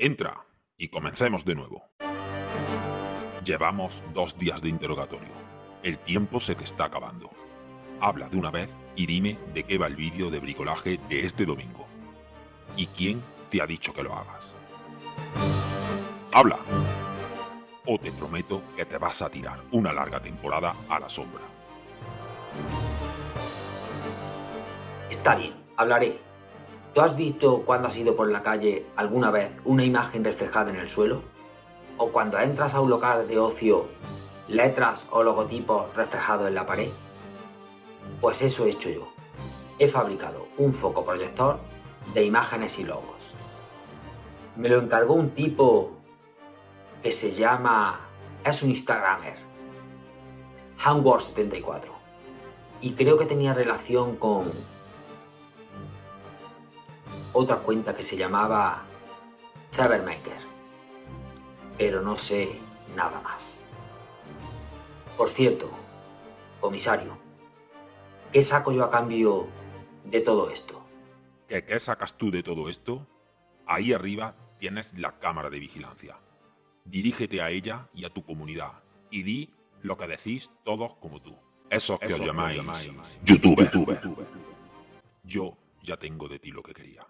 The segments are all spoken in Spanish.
Entra y comencemos de nuevo. Llevamos dos días de interrogatorio. El tiempo se te está acabando. Habla de una vez y dime de qué va el vídeo de bricolaje de este domingo. ¿Y quién te ha dicho que lo hagas? ¡Habla! O te prometo que te vas a tirar una larga temporada a la sombra. Está bien, hablaré. ¿Tú has visto cuando has ido por la calle alguna vez una imagen reflejada en el suelo? ¿O cuando entras a un local de ocio, letras o logotipos reflejados en la pared? Pues eso he hecho yo. He fabricado un foco proyector de imágenes y logos. Me lo encargó un tipo que se llama... es un Instagramer. Handwar74. Y creo que tenía relación con otra cuenta que se llamaba Cybermaker. Pero no sé nada más. Por cierto, comisario, ¿qué saco yo a cambio de todo esto? ¿Qué, ¿Qué sacas tú de todo esto? Ahí arriba tienes la cámara de vigilancia. Dirígete a ella y a tu comunidad y di lo que decís todos como tú. Esos que os llamáis, YouTube. Yo ya tengo de ti lo que quería.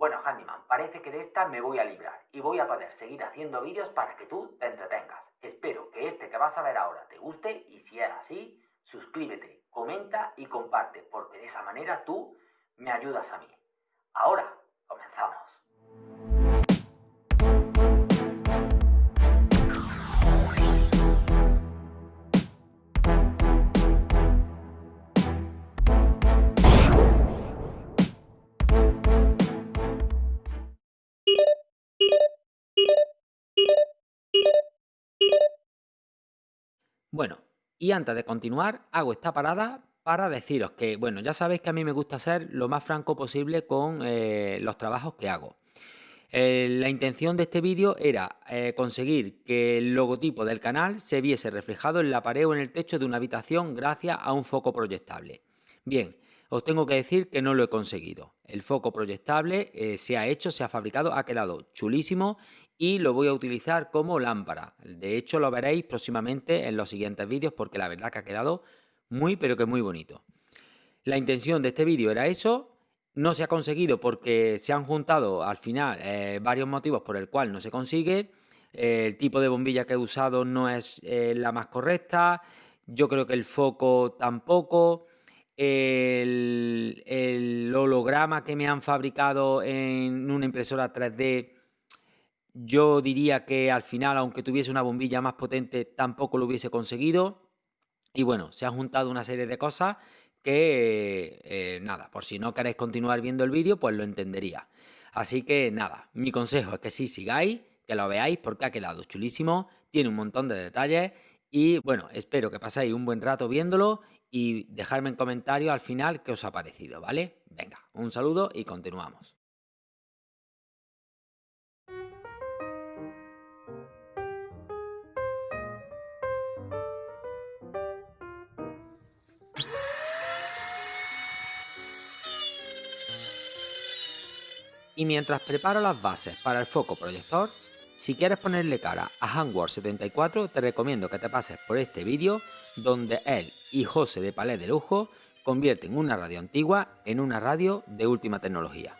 Bueno, Handyman, parece que de esta me voy a librar y voy a poder seguir haciendo vídeos para que tú te entretengas. Espero que este que vas a ver ahora te guste y si es así, suscríbete, comenta y comparte, porque de esa manera tú me ayudas a mí. Ahora, comenzamos. Bueno, y antes de continuar, hago esta parada para deciros que, bueno, ya sabéis que a mí me gusta ser lo más franco posible con eh, los trabajos que hago. Eh, la intención de este vídeo era eh, conseguir que el logotipo del canal se viese reflejado en la pared o en el techo de una habitación gracias a un foco proyectable. Bien, os tengo que decir que no lo he conseguido. El foco proyectable se ha hecho, se ha fabricado, ha quedado chulísimo y lo voy a utilizar como lámpara. De hecho, lo veréis próximamente en los siguientes vídeos porque la verdad que ha quedado muy, pero que muy bonito. La intención de este vídeo era eso. No se ha conseguido porque se han juntado al final eh, varios motivos por el cual no se consigue. el tipo de bombilla que he usado no es eh, la más correcta. Yo creo que el foco tampoco. El, el holograma que me han fabricado en una impresora 3D yo diría que al final, aunque tuviese una bombilla más potente, tampoco lo hubiese conseguido. Y bueno, se han juntado una serie de cosas que, eh, nada, por si no queréis continuar viendo el vídeo, pues lo entendería. Así que nada, mi consejo es que sí sigáis, que lo veáis porque ha quedado chulísimo, tiene un montón de detalles y bueno, espero que paséis un buen rato viéndolo y dejarme en comentarios al final qué os ha parecido, ¿vale? Venga, un saludo y continuamos. Y mientras preparo las bases para el foco proyector, si quieres ponerle cara a Handwar74 te recomiendo que te pases por este vídeo donde él y José de Palais de Lujo convierten una radio antigua en una radio de última tecnología.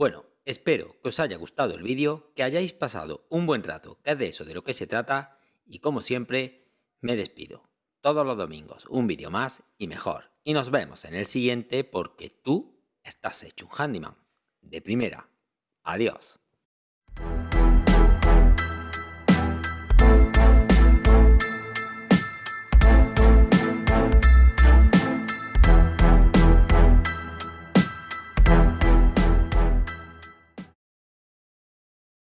Bueno, espero que os haya gustado el vídeo, que hayáis pasado un buen rato, que es de eso de lo que se trata, y como siempre, me despido. Todos los domingos un vídeo más y mejor. Y nos vemos en el siguiente porque tú estás hecho un handyman. De primera. Adiós.